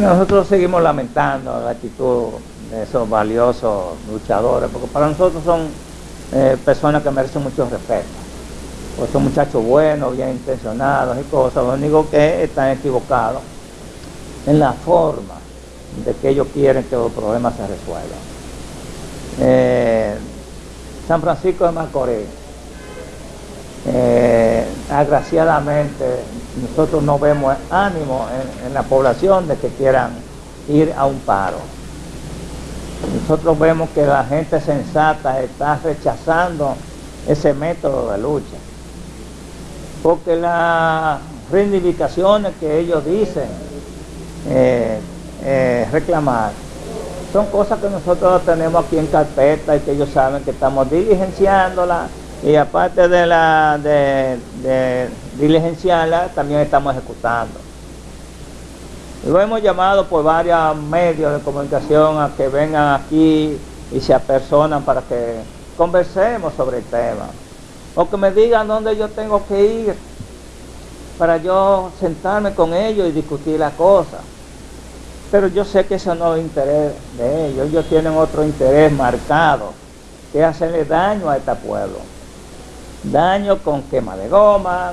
nosotros seguimos lamentando la actitud de esos valiosos luchadores, porque para nosotros son eh, personas que merecen mucho respeto. Pues son muchachos buenos, bien intencionados y cosas, lo único que están equivocados en la forma de que ellos quieren que los problemas se resuelvan. Eh, San Francisco de Macorís, eh, agraciadamente nosotros no vemos ánimo en, la población de que quieran ir a un paro. Nosotros vemos que la gente sensata está rechazando ese método de lucha. Porque las reivindicaciones que ellos dicen eh, eh, reclamar son cosas que nosotros tenemos aquí en carpeta y que ellos saben que estamos diligenciándolas y aparte de la de, diligenciarla, también estamos ejecutando. Lo hemos llamado por varios medios de comunicación a que vengan aquí y se apersonan para que conversemos sobre el tema. O que me digan dónde yo tengo que ir para yo sentarme con ellos y discutir la cosa. Pero yo sé que eso no es interés de ellos. Ellos tienen otro interés marcado, que es hacerle daño a este pueblo daño con quema de goma,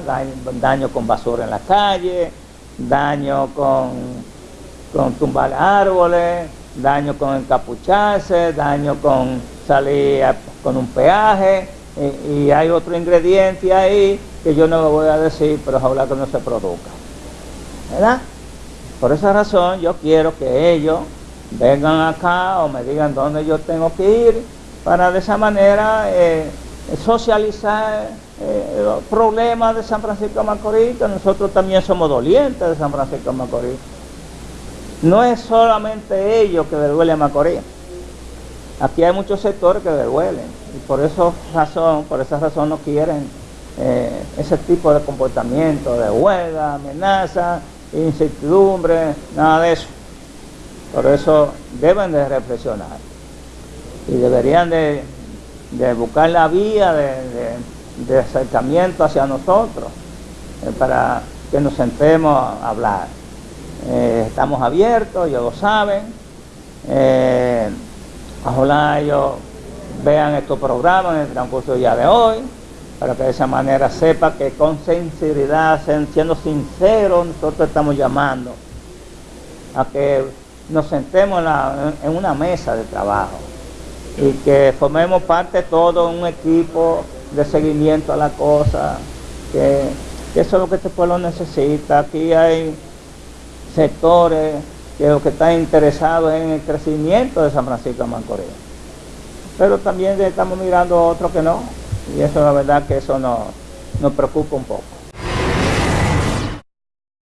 daño, con basura en la calle, daño con, con tumbar árboles, daño con encapucharse, daño con salir con un peaje, y, hay otro ingrediente ahí que yo no lo voy a decir, pero ojalá que no se produzca. ¿Verdad? Por esa razón yo quiero que ellos vengan acá o me digan dónde yo tengo que ir para de esa manera eh, socializar eh, los problemas de San Francisco de Macorís, que nosotros también somos dolientes de San Francisco de Macorís. No es solamente ellos que le duele a Macorís. Aquí hay muchos sectores que le duelen y por eso razón, por esa razón no quieren eh, ese tipo de comportamiento de huelga, amenaza, incertidumbre, nada de eso. Por eso deben de reflexionar y deberían de de buscar la vía de, acercamiento hacia nosotros eh, para que nos sentemos a hablar. Eh, estamos abiertos, ellos lo saben. Eh, ojalá ellos vean estos programas en el transcurso día de hoy, para que de esa manera sepa que con sinceridad, siendo sinceros, nosotros estamos llamando a que nos sentemos en una mesa de trabajo y que formemos parte todo un equipo de seguimiento a la cosa, que, eso es lo que este pueblo necesita. Aquí hay sectores que lo que están interesados en el crecimiento de San Francisco de Macorís. Pero también estamos mirando a otros que no, y eso la verdad que eso nos preocupa un poco.